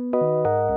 Música